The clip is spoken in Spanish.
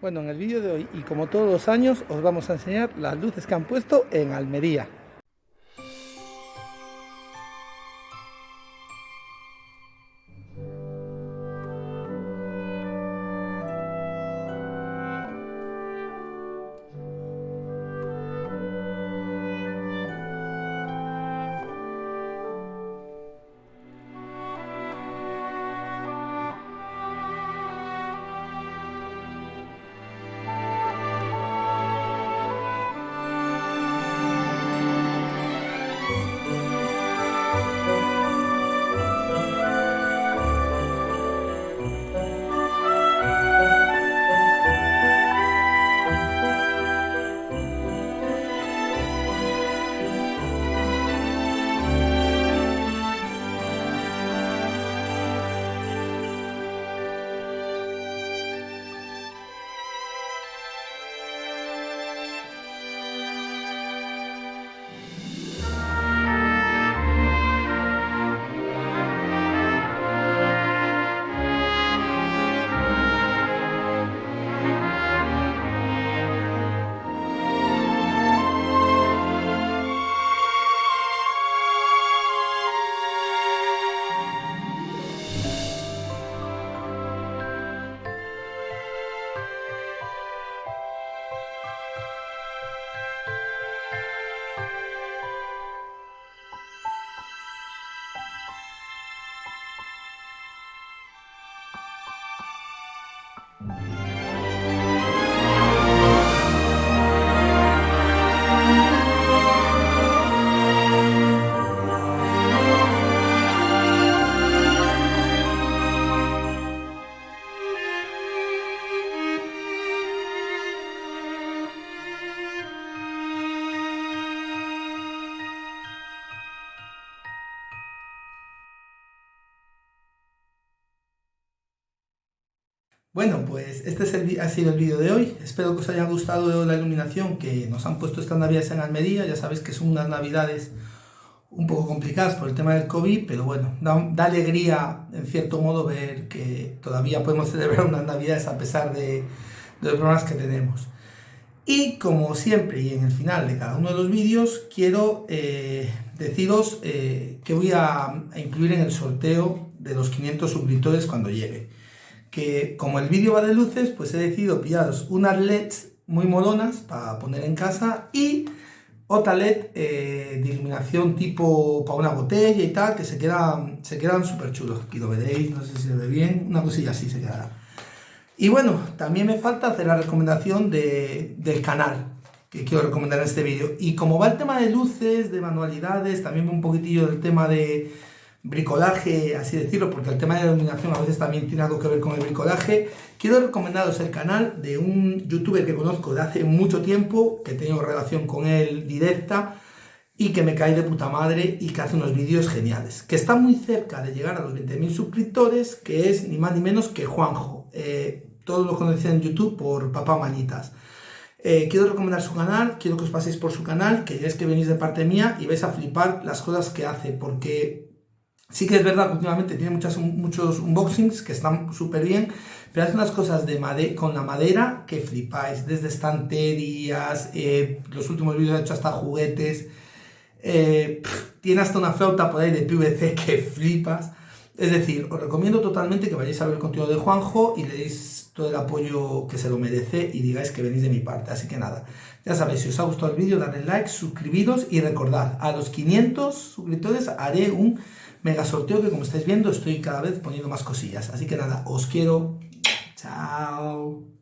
Bueno, en el vídeo de hoy y como todos los años os vamos a enseñar las luces que han puesto en Almería. Bueno, pues este es ha sido el vídeo de hoy. Espero que os haya gustado la iluminación que nos han puesto estas navidades en Almería. Ya sabéis que son unas navidades un poco complicadas por el tema del COVID, pero bueno, da, alegría en cierto modo ver que todavía podemos celebrar unas navidades a pesar de, los problemas que tenemos. Y como siempre y en el final de cada uno de los vídeos, quiero eh, deciros eh, que voy a, a incluir en el sorteo de los 500 suscriptores cuando llegue que como el vídeo va de luces, pues he decidido pillaros unas LEDs muy molonas para poner en casa y otra LED eh, de iluminación tipo para una botella y tal, que se quedan se quedan súper chulos. Aquí lo veréis, no sé si se ve bien, una cosilla así se quedará. Y bueno, también me falta hacer la recomendación de, del canal que quiero recomendar en este vídeo. Y como va el tema de luces, de manualidades, también un poquitillo del tema de bricolaje, así decirlo, porque el tema de la iluminación a veces también tiene algo que ver con el bricolaje, quiero recomendaros el canal de un youtuber que conozco de hace mucho tiempo, que tengo relación con él directa, y que me cae de puta madre y que hace unos vídeos geniales, que está muy cerca de llegar a los 20.000 suscriptores, que es ni más ni menos que Juanjo. Eh, todos lo conocen en YouTube por Papá Manitas. Eh, quiero recomendar su canal, quiero que os paséis por su canal, que es que venís de parte mía y vais a flipar las cosas que hace, porque Sí que es verdad últimamente tiene muchas, muchos unboxings que están súper bien, pero hace unas cosas de con la madera que flipáis, desde estanterías, eh, los últimos vídeos ha hecho hasta juguetes, eh, tiene hasta una flauta por ahí de PVC que flipas. Es decir, os recomiendo totalmente que vayáis a ver el contenido de Juanjo y le deis todo el apoyo que se lo merece y digáis que venís de mi parte. Así que nada, ya sabéis, si os ha gustado el vídeo, dadle like, suscribiros y recordad, a los 500 suscriptores haré un mega sorteo que como estáis viendo estoy cada vez poniendo más cosillas. Así que nada, os quiero. Chao.